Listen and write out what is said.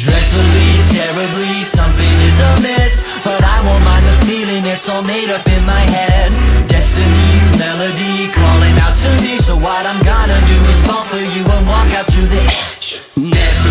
Dreadfully, terribly, something is amiss. But I won't mind the feeling, it's all made up in my head. Destiny's melody calling out to me So what I'm gonna do is fall for you and walk out to the edge. Never